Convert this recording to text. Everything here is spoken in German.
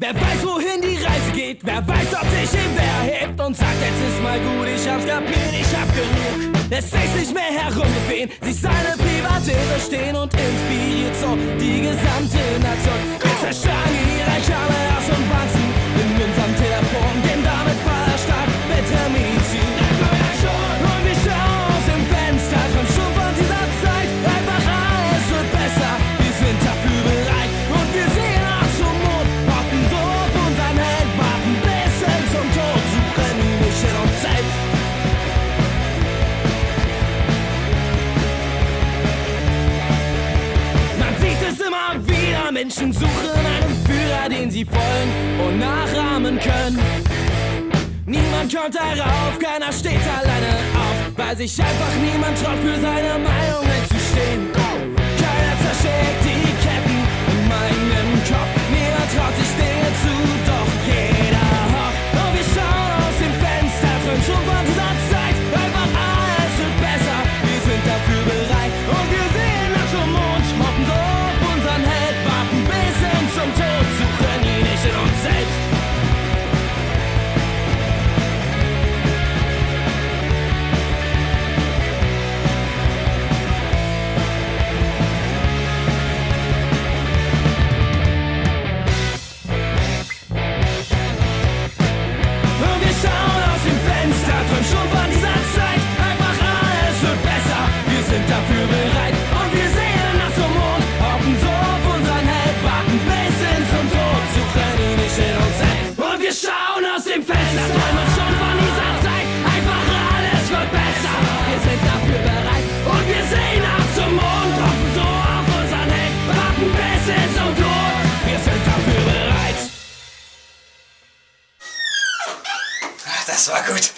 Wer weiß, wohin die Reise geht, wer weiß, ob sich ihm wer hebt und sagt, jetzt ist mal gut, ich hab's kapiert, ich hab genug. Lässt sich nicht mehr herumgehen, sich seine Privatät verstehen und inspiriert so die gesamte Nation. Wir zerschlagen Menschen suchen einen Führer, den sie folgen und nachahmen können. Niemand kommt darauf, keiner steht alleine auf, weil sich einfach niemand traut, für seine Meinung einzustehen. das war gut.